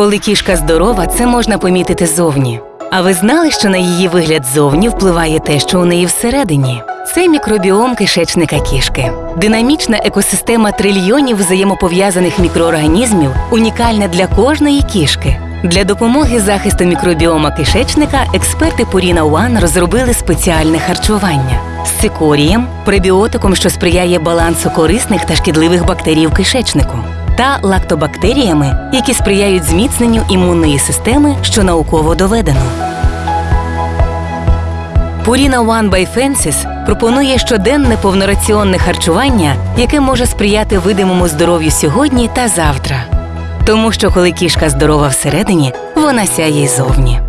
Коли кішка здорова, це можна помітити зовні. А ви знали, що на її вигляд зовні впливає те, що у неї всередині? Це мікробіом кишечника кішки. Динамічна екосистема трильйонів взаємопов'язаних мікроорганізмів унікальна для кожної кішки. Для допомоги захисту мікробіома кишечника експерти Purina One розробили спеціальне харчування з цикорієм, пребіотиком, що сприяє балансу корисних та шкідливих бактерій в кишечнику, та лактобактеріями, які сприяють зміцненню імунної системи, що науково доведено. Purina One by Fences пропонує щоденне повнораціонне харчування, яке може сприяти видимому здоров'ю сьогодні та завтра. Тому що коли кішка здорова всередині, вона сяє й зовні.